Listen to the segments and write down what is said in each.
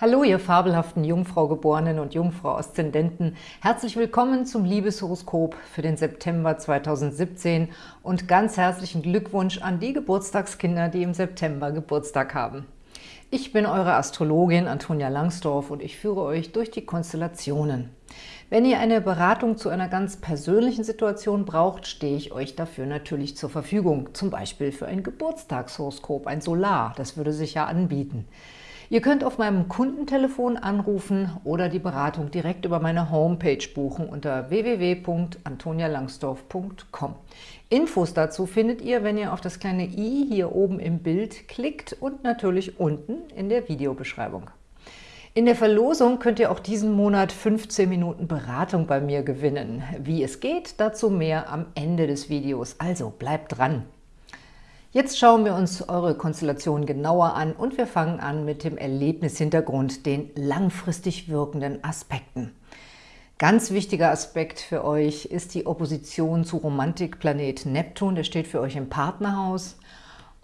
Hallo, ihr fabelhaften Jungfrau-Geborenen und Jungfrau-Aszendenten. Herzlich willkommen zum Liebeshoroskop für den September 2017 und ganz herzlichen Glückwunsch an die Geburtstagskinder, die im September Geburtstag haben. Ich bin eure Astrologin Antonia Langsdorf und ich führe euch durch die Konstellationen. Wenn ihr eine Beratung zu einer ganz persönlichen Situation braucht, stehe ich euch dafür natürlich zur Verfügung. Zum Beispiel für ein Geburtstagshoroskop, ein Solar, das würde sich ja anbieten. Ihr könnt auf meinem Kundentelefon anrufen oder die Beratung direkt über meine Homepage buchen unter www.antonialangsdorf.com. Infos dazu findet ihr, wenn ihr auf das kleine i hier oben im Bild klickt und natürlich unten in der Videobeschreibung. In der Verlosung könnt ihr auch diesen Monat 15 Minuten Beratung bei mir gewinnen. Wie es geht, dazu mehr am Ende des Videos, also bleibt dran! Jetzt schauen wir uns eure Konstellation genauer an und wir fangen an mit dem Erlebnishintergrund, den langfristig wirkenden Aspekten. Ganz wichtiger Aspekt für euch ist die Opposition zu Romantikplanet Neptun. Der steht für euch im Partnerhaus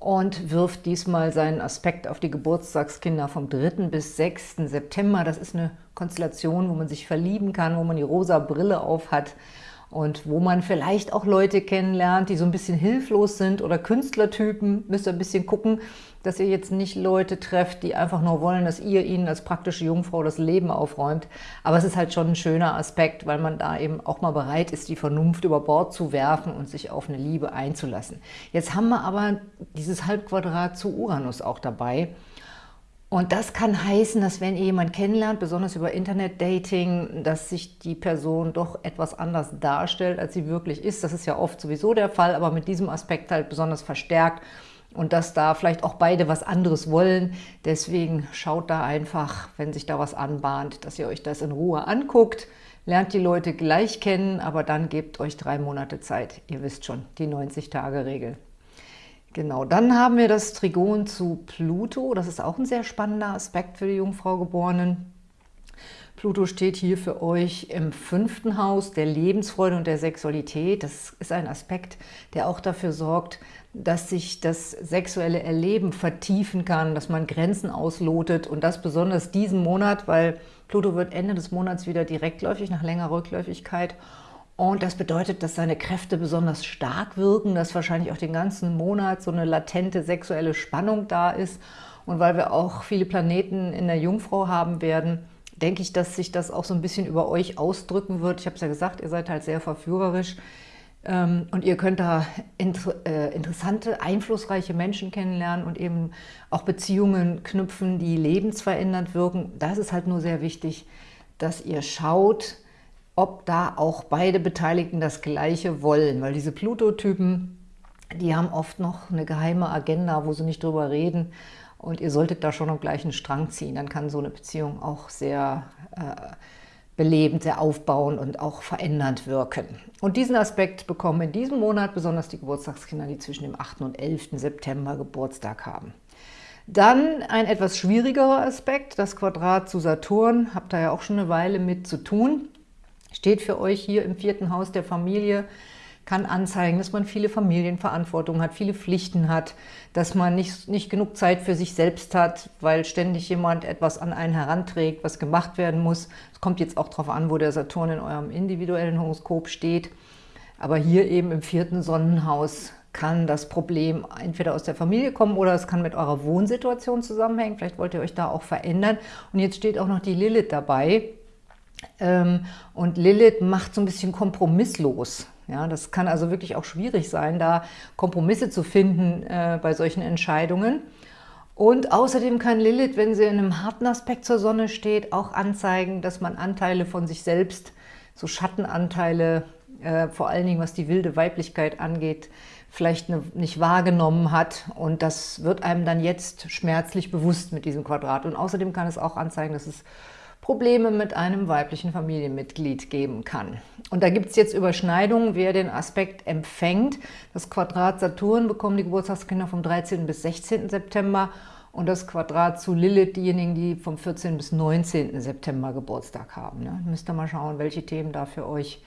und wirft diesmal seinen Aspekt auf die Geburtstagskinder vom 3. bis 6. September. Das ist eine Konstellation, wo man sich verlieben kann, wo man die rosa Brille auf hat und wo man vielleicht auch Leute kennenlernt, die so ein bisschen hilflos sind oder Künstlertypen, müsst ihr ein bisschen gucken, dass ihr jetzt nicht Leute trefft, die einfach nur wollen, dass ihr ihnen als praktische Jungfrau das Leben aufräumt. Aber es ist halt schon ein schöner Aspekt, weil man da eben auch mal bereit ist, die Vernunft über Bord zu werfen und sich auf eine Liebe einzulassen. Jetzt haben wir aber dieses Halbquadrat zu Uranus auch dabei. Und das kann heißen, dass wenn ihr jemanden kennenlernt, besonders über Internet-Dating, dass sich die Person doch etwas anders darstellt, als sie wirklich ist. Das ist ja oft sowieso der Fall, aber mit diesem Aspekt halt besonders verstärkt und dass da vielleicht auch beide was anderes wollen. Deswegen schaut da einfach, wenn sich da was anbahnt, dass ihr euch das in Ruhe anguckt, lernt die Leute gleich kennen, aber dann gebt euch drei Monate Zeit. Ihr wisst schon, die 90-Tage-Regel. Genau, dann haben wir das Trigon zu Pluto. Das ist auch ein sehr spannender Aspekt für die Jungfrau-Geborenen. Pluto steht hier für euch im fünften Haus der Lebensfreude und der Sexualität. Das ist ein Aspekt, der auch dafür sorgt, dass sich das sexuelle Erleben vertiefen kann, dass man Grenzen auslotet und das besonders diesen Monat, weil Pluto wird Ende des Monats wieder direktläufig nach längerer Rückläufigkeit und das bedeutet, dass seine Kräfte besonders stark wirken, dass wahrscheinlich auch den ganzen Monat so eine latente sexuelle Spannung da ist. Und weil wir auch viele Planeten in der Jungfrau haben werden, denke ich, dass sich das auch so ein bisschen über euch ausdrücken wird. Ich habe es ja gesagt, ihr seid halt sehr verführerisch ähm, und ihr könnt da äh, interessante, einflussreiche Menschen kennenlernen und eben auch Beziehungen knüpfen, die lebensverändernd wirken. Das ist halt nur sehr wichtig, dass ihr schaut, ob da auch beide Beteiligten das Gleiche wollen, weil diese Pluto-Typen, die haben oft noch eine geheime Agenda, wo sie nicht drüber reden und ihr solltet da schon am gleichen Strang ziehen, dann kann so eine Beziehung auch sehr äh, belebend, sehr aufbauend und auch verändernd wirken. Und diesen Aspekt bekommen in diesem Monat besonders die Geburtstagskinder, die zwischen dem 8. und 11. September Geburtstag haben. Dann ein etwas schwierigerer Aspekt, das Quadrat zu Saturn, habt ihr ja auch schon eine Weile mit zu tun steht für euch hier im vierten Haus der Familie, kann anzeigen, dass man viele Familienverantwortung hat, viele Pflichten hat, dass man nicht, nicht genug Zeit für sich selbst hat, weil ständig jemand etwas an einen heranträgt, was gemacht werden muss. Es kommt jetzt auch darauf an, wo der Saturn in eurem individuellen Horoskop steht. Aber hier eben im vierten Sonnenhaus kann das Problem entweder aus der Familie kommen oder es kann mit eurer Wohnsituation zusammenhängen. Vielleicht wollt ihr euch da auch verändern. Und jetzt steht auch noch die Lilith dabei. Ähm, und Lilith macht so ein bisschen kompromisslos. Ja, das kann also wirklich auch schwierig sein, da Kompromisse zu finden äh, bei solchen Entscheidungen. Und außerdem kann Lilith, wenn sie in einem harten Aspekt zur Sonne steht, auch anzeigen, dass man Anteile von sich selbst, so Schattenanteile, äh, vor allen Dingen was die wilde Weiblichkeit angeht, vielleicht eine, nicht wahrgenommen hat. Und das wird einem dann jetzt schmerzlich bewusst mit diesem Quadrat. Und außerdem kann es auch anzeigen, dass es Probleme mit einem weiblichen Familienmitglied geben kann. Und da gibt es jetzt Überschneidungen, wer den Aspekt empfängt. Das Quadrat Saturn bekommen die Geburtstagskinder vom 13. bis 16. September und das Quadrat zu Lilith diejenigen, die vom 14. bis 19. September Geburtstag haben. Ne? Müsst ihr mal schauen, welche Themen da für euch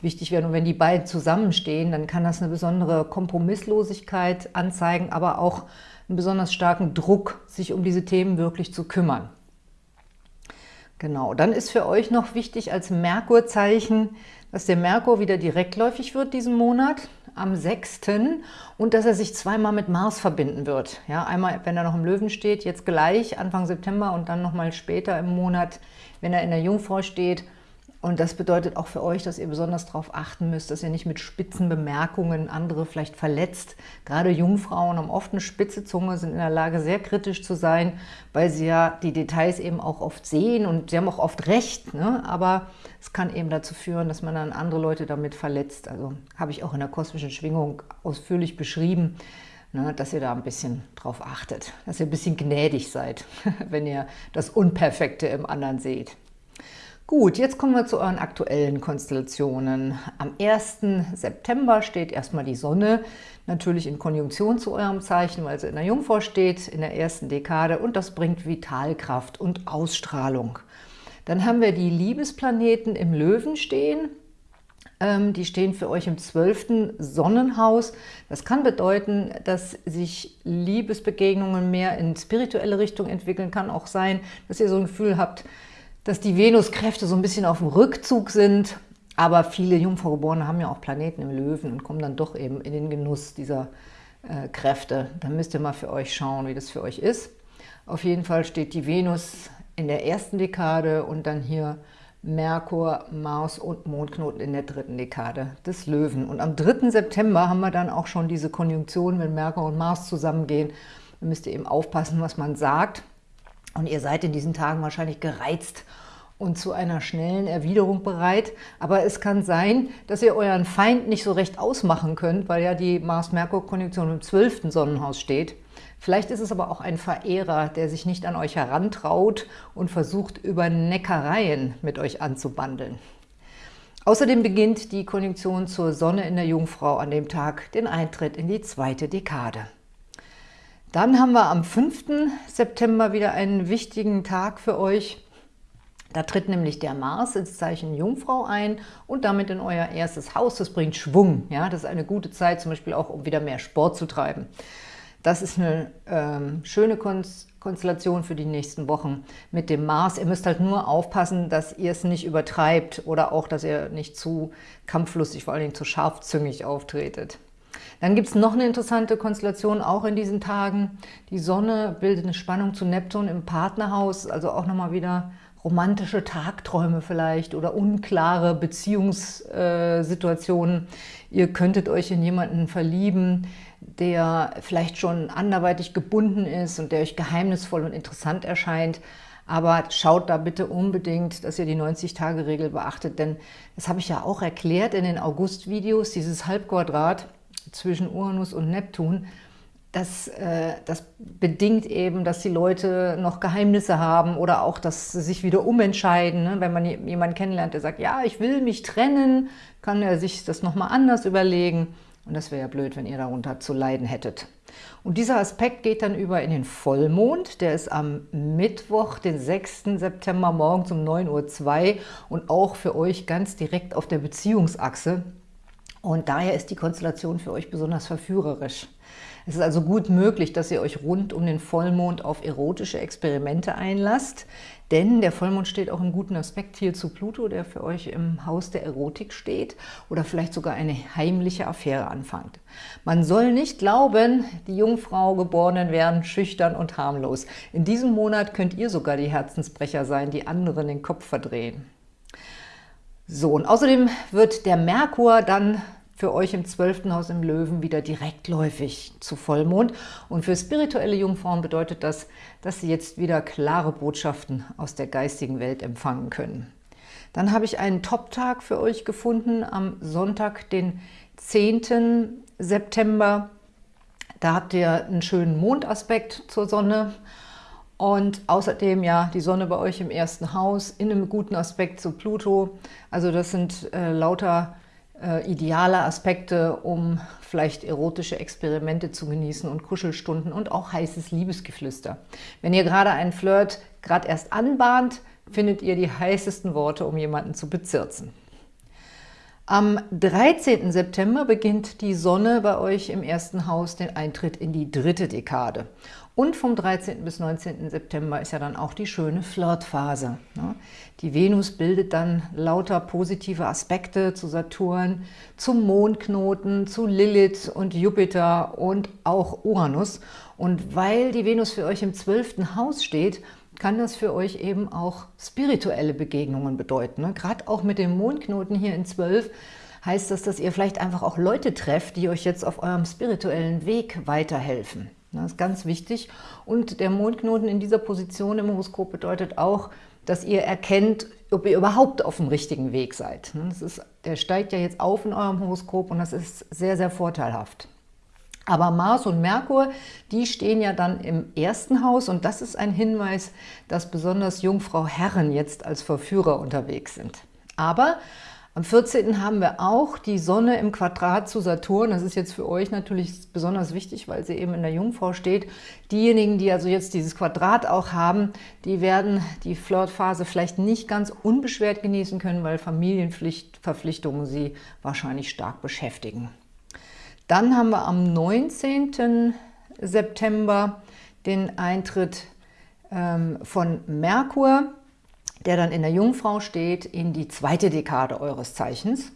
wichtig werden. Und wenn die beiden zusammenstehen, dann kann das eine besondere Kompromisslosigkeit anzeigen, aber auch einen besonders starken Druck, sich um diese Themen wirklich zu kümmern. Genau, dann ist für euch noch wichtig als Merkurzeichen, dass der Merkur wieder direktläufig wird diesen Monat am 6. und dass er sich zweimal mit Mars verbinden wird. Ja, einmal, wenn er noch im Löwen steht, jetzt gleich Anfang September und dann nochmal später im Monat, wenn er in der Jungfrau steht und das bedeutet auch für euch, dass ihr besonders darauf achten müsst, dass ihr nicht mit spitzen Bemerkungen andere vielleicht verletzt. Gerade Jungfrauen haben oft eine spitze Zunge, sind in der Lage, sehr kritisch zu sein, weil sie ja die Details eben auch oft sehen und sie haben auch oft recht. Ne? Aber es kann eben dazu führen, dass man dann andere Leute damit verletzt. Also habe ich auch in der kosmischen Schwingung ausführlich beschrieben, ne, dass ihr da ein bisschen drauf achtet, dass ihr ein bisschen gnädig seid, wenn ihr das Unperfekte im anderen seht. Gut, jetzt kommen wir zu euren aktuellen Konstellationen. Am 1. September steht erstmal die Sonne, natürlich in Konjunktion zu eurem Zeichen, weil sie in der Jungfrau steht, in der ersten Dekade und das bringt Vitalkraft und Ausstrahlung. Dann haben wir die Liebesplaneten im Löwen stehen. Ähm, die stehen für euch im 12. Sonnenhaus. Das kann bedeuten, dass sich Liebesbegegnungen mehr in spirituelle Richtung entwickeln. Kann auch sein, dass ihr so ein Gefühl habt, dass die Venuskräfte so ein bisschen auf dem Rückzug sind, aber viele Jungfraugeborene haben ja auch Planeten im Löwen und kommen dann doch eben in den Genuss dieser äh, Kräfte. Dann müsst ihr mal für euch schauen, wie das für euch ist. Auf jeden Fall steht die Venus in der ersten Dekade und dann hier Merkur, Mars und Mondknoten in der dritten Dekade des Löwen. Und am 3. September haben wir dann auch schon diese Konjunktion, wenn Merkur und Mars zusammengehen. Da müsst ihr eben aufpassen, was man sagt. Und ihr seid in diesen Tagen wahrscheinlich gereizt und zu einer schnellen Erwiderung bereit. Aber es kann sein, dass ihr euren Feind nicht so recht ausmachen könnt, weil ja die Mars-Merkur-Konjunktion im 12. Sonnenhaus steht. Vielleicht ist es aber auch ein Verehrer, der sich nicht an euch herantraut und versucht, über Neckereien mit euch anzubandeln. Außerdem beginnt die Konjunktion zur Sonne in der Jungfrau an dem Tag den Eintritt in die zweite Dekade. Dann haben wir am 5. September wieder einen wichtigen Tag für euch. Da tritt nämlich der Mars ins Zeichen Jungfrau ein und damit in euer erstes Haus. Das bringt Schwung. Ja, das ist eine gute Zeit, zum Beispiel auch, um wieder mehr Sport zu treiben. Das ist eine ähm, schöne Konstellation für die nächsten Wochen mit dem Mars. Ihr müsst halt nur aufpassen, dass ihr es nicht übertreibt oder auch, dass ihr nicht zu kampflustig, vor allen Dingen zu scharfzüngig auftretet. Dann gibt es noch eine interessante Konstellation, auch in diesen Tagen. Die Sonne bildet eine Spannung zu Neptun im Partnerhaus, also auch nochmal wieder romantische Tagträume vielleicht oder unklare Beziehungssituationen. Ihr könntet euch in jemanden verlieben, der vielleicht schon anderweitig gebunden ist und der euch geheimnisvoll und interessant erscheint. Aber schaut da bitte unbedingt, dass ihr die 90-Tage-Regel beachtet, denn das habe ich ja auch erklärt in den August-Videos, dieses Halbquadrat zwischen Uranus und Neptun, das, äh, das bedingt eben, dass die Leute noch Geheimnisse haben oder auch, dass sie sich wieder umentscheiden. Ne? Wenn man jemanden kennenlernt, der sagt, ja, ich will mich trennen, kann er sich das nochmal anders überlegen. Und das wäre ja blöd, wenn ihr darunter zu leiden hättet. Und dieser Aspekt geht dann über in den Vollmond. Der ist am Mittwoch, den 6. September morgens um 9.02 Uhr und auch für euch ganz direkt auf der Beziehungsachse. Und daher ist die Konstellation für euch besonders verführerisch. Es ist also gut möglich, dass ihr euch rund um den Vollmond auf erotische Experimente einlasst, denn der Vollmond steht auch im guten Aspekt hier zu Pluto, der für euch im Haus der Erotik steht oder vielleicht sogar eine heimliche Affäre anfängt. Man soll nicht glauben, die Jungfrau Geborenen wären schüchtern und harmlos. In diesem Monat könnt ihr sogar die Herzensbrecher sein, die anderen den Kopf verdrehen. So, und außerdem wird der Merkur dann für euch im 12. Haus im Löwen wieder direktläufig zu Vollmond. Und für spirituelle Jungfrauen bedeutet das, dass sie jetzt wieder klare Botschaften aus der geistigen Welt empfangen können. Dann habe ich einen Top-Tag für euch gefunden am Sonntag, den 10. September. Da habt ihr einen schönen Mondaspekt zur Sonne und außerdem ja die Sonne bei euch im ersten Haus in einem guten Aspekt zu Pluto. Also das sind äh, lauter äh, ideale Aspekte, um vielleicht erotische Experimente zu genießen und Kuschelstunden und auch heißes Liebesgeflüster. Wenn ihr gerade einen Flirt gerade erst anbahnt, findet ihr die heißesten Worte, um jemanden zu bezirzen. Am 13. September beginnt die Sonne bei euch im ersten Haus den Eintritt in die dritte Dekade. Und vom 13. bis 19. September ist ja dann auch die schöne Flirtphase. Ne? Die Venus bildet dann lauter positive Aspekte zu Saturn, zum Mondknoten, zu Lilith und Jupiter und auch Uranus. Und weil die Venus für euch im 12. Haus steht, kann das für euch eben auch spirituelle Begegnungen bedeuten. Ne? Gerade auch mit dem Mondknoten hier in 12 heißt das, dass ihr vielleicht einfach auch Leute trefft, die euch jetzt auf eurem spirituellen Weg weiterhelfen. Das ist ganz wichtig. Und der Mondknoten in dieser Position im Horoskop bedeutet auch, dass ihr erkennt, ob ihr überhaupt auf dem richtigen Weg seid. Das ist, der steigt ja jetzt auf in eurem Horoskop und das ist sehr, sehr vorteilhaft. Aber Mars und Merkur, die stehen ja dann im ersten Haus und das ist ein Hinweis, dass besonders Jungfrau Herren jetzt als Verführer unterwegs sind. Aber am 14. haben wir auch die Sonne im Quadrat zu Saturn. Das ist jetzt für euch natürlich besonders wichtig, weil sie eben in der Jungfrau steht. Diejenigen, die also jetzt dieses Quadrat auch haben, die werden die Flirtphase vielleicht nicht ganz unbeschwert genießen können, weil Familienverpflichtungen sie wahrscheinlich stark beschäftigen. Dann haben wir am 19. September den Eintritt ähm, von Merkur der dann in der Jungfrau steht, in die zweite Dekade eures Zeichens.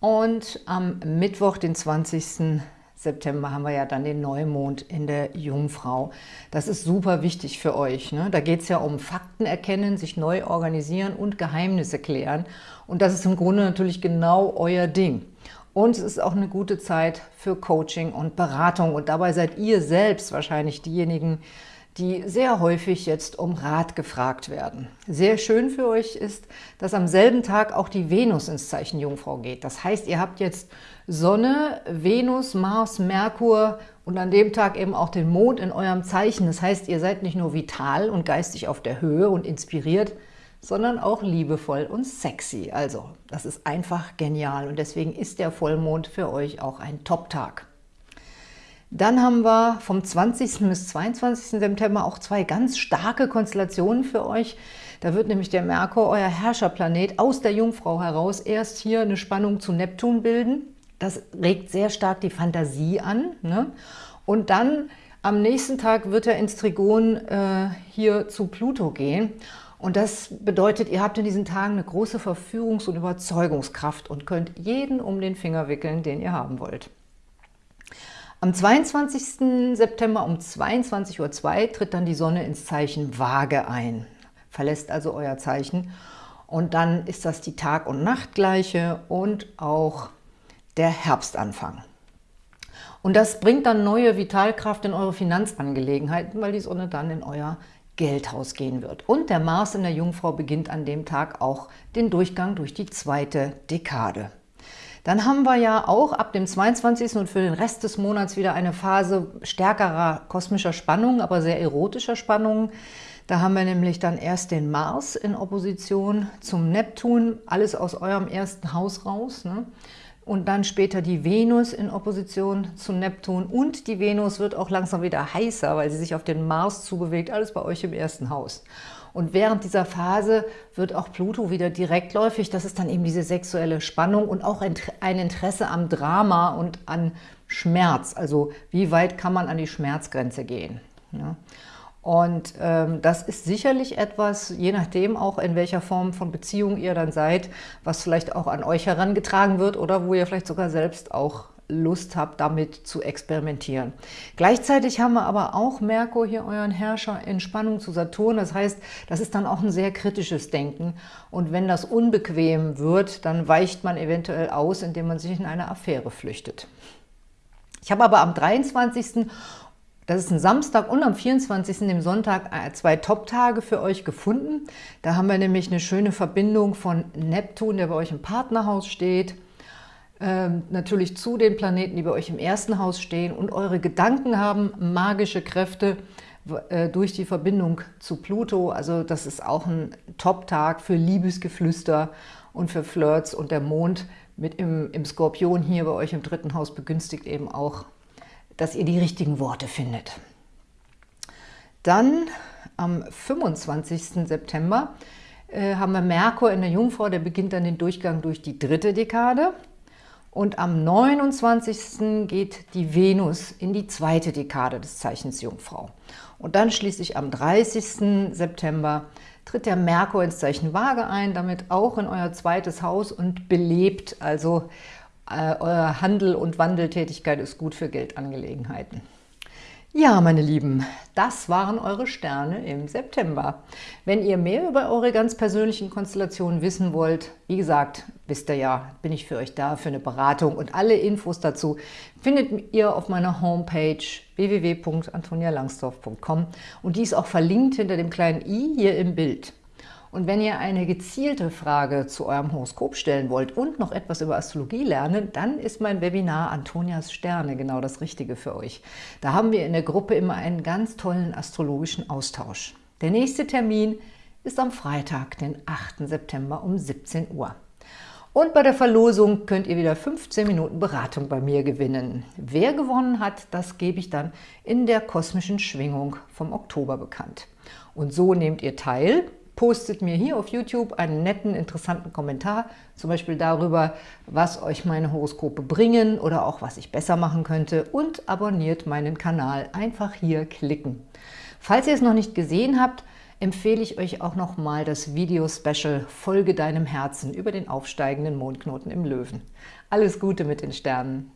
Und am Mittwoch, den 20. September, haben wir ja dann den Neumond in der Jungfrau. Das ist super wichtig für euch. Ne? Da geht es ja um Fakten erkennen, sich neu organisieren und Geheimnisse klären. Und das ist im Grunde natürlich genau euer Ding. Und es ist auch eine gute Zeit für Coaching und Beratung. Und dabei seid ihr selbst wahrscheinlich diejenigen, die sehr häufig jetzt um Rat gefragt werden. Sehr schön für euch ist, dass am selben Tag auch die Venus ins Zeichen Jungfrau geht. Das heißt, ihr habt jetzt Sonne, Venus, Mars, Merkur und an dem Tag eben auch den Mond in eurem Zeichen. Das heißt, ihr seid nicht nur vital und geistig auf der Höhe und inspiriert, sondern auch liebevoll und sexy. Also, das ist einfach genial und deswegen ist der Vollmond für euch auch ein Top-Tag. Dann haben wir vom 20. bis 22. September auch zwei ganz starke Konstellationen für euch. Da wird nämlich der Merkur, euer Herrscherplanet, aus der Jungfrau heraus erst hier eine Spannung zu Neptun bilden. Das regt sehr stark die Fantasie an. Ne? Und dann am nächsten Tag wird er ins Trigon äh, hier zu Pluto gehen. Und das bedeutet, ihr habt in diesen Tagen eine große Verführungs- und Überzeugungskraft und könnt jeden um den Finger wickeln, den ihr haben wollt. Am 22. September um 22.02 Uhr tritt dann die Sonne ins Zeichen Waage ein, verlässt also euer Zeichen. Und dann ist das die Tag- und Nachtgleiche und auch der Herbstanfang. Und das bringt dann neue Vitalkraft in eure Finanzangelegenheiten, weil die Sonne dann in euer Geldhaus gehen wird. Und der Mars in der Jungfrau beginnt an dem Tag auch den Durchgang durch die zweite Dekade. Dann haben wir ja auch ab dem 22. und für den Rest des Monats wieder eine Phase stärkerer kosmischer Spannung, aber sehr erotischer Spannungen. Da haben wir nämlich dann erst den Mars in Opposition zum Neptun, alles aus eurem ersten Haus raus. Ne? Und dann später die Venus in Opposition zum Neptun. Und die Venus wird auch langsam wieder heißer, weil sie sich auf den Mars zubewegt, alles bei euch im ersten Haus. Und während dieser Phase wird auch Pluto wieder direktläufig. Das ist dann eben diese sexuelle Spannung und auch ein Interesse am Drama und an Schmerz. Also wie weit kann man an die Schmerzgrenze gehen? Ja. Und ähm, das ist sicherlich etwas, je nachdem auch in welcher Form von Beziehung ihr dann seid, was vielleicht auch an euch herangetragen wird oder wo ihr vielleicht sogar selbst auch Lust habt, damit zu experimentieren. Gleichzeitig haben wir aber auch Merkur hier, euren Herrscher, in Spannung zu Saturn. Das heißt, das ist dann auch ein sehr kritisches Denken. Und wenn das unbequem wird, dann weicht man eventuell aus, indem man sich in eine Affäre flüchtet. Ich habe aber am 23. Das ist ein Samstag und am 24., dem Sonntag, äh, zwei Top-Tage für euch gefunden. Da haben wir nämlich eine schöne Verbindung von Neptun, der bei euch im Partnerhaus steht, ähm, natürlich zu den Planeten, die bei euch im ersten Haus stehen und eure Gedanken haben magische Kräfte äh, durch die Verbindung zu Pluto. Also das ist auch ein Top-Tag für Liebesgeflüster und für Flirts und der Mond mit im, im Skorpion hier bei euch im dritten Haus begünstigt eben auch, dass ihr die richtigen Worte findet. Dann am 25. September äh, haben wir Merkur in der Jungfrau, der beginnt dann den Durchgang durch die dritte Dekade. Und am 29. geht die Venus in die zweite Dekade des Zeichens Jungfrau. Und dann schließlich am 30. September tritt der Merkur ins Zeichen Waage ein, damit auch in euer zweites Haus und belebt, also äh, euer Handel und Wandeltätigkeit ist gut für Geldangelegenheiten. Ja, meine Lieben, das waren eure Sterne im September. Wenn ihr mehr über eure ganz persönlichen Konstellationen wissen wollt, wie gesagt, wisst ihr ja, bin ich für euch da für eine Beratung und alle Infos dazu findet ihr auf meiner Homepage www.antonialangsdorf.com und die ist auch verlinkt hinter dem kleinen i hier im Bild. Und wenn ihr eine gezielte Frage zu eurem Horoskop stellen wollt und noch etwas über Astrologie lernen, dann ist mein Webinar Antonias Sterne genau das Richtige für euch. Da haben wir in der Gruppe immer einen ganz tollen astrologischen Austausch. Der nächste Termin ist am Freitag, den 8. September um 17 Uhr. Und bei der Verlosung könnt ihr wieder 15 Minuten Beratung bei mir gewinnen. Wer gewonnen hat, das gebe ich dann in der kosmischen Schwingung vom Oktober bekannt. Und so nehmt ihr teil postet mir hier auf YouTube einen netten, interessanten Kommentar, zum Beispiel darüber, was euch meine Horoskope bringen oder auch was ich besser machen könnte und abonniert meinen Kanal. Einfach hier klicken. Falls ihr es noch nicht gesehen habt, empfehle ich euch auch nochmal das Video-Special Folge deinem Herzen über den aufsteigenden Mondknoten im Löwen. Alles Gute mit den Sternen!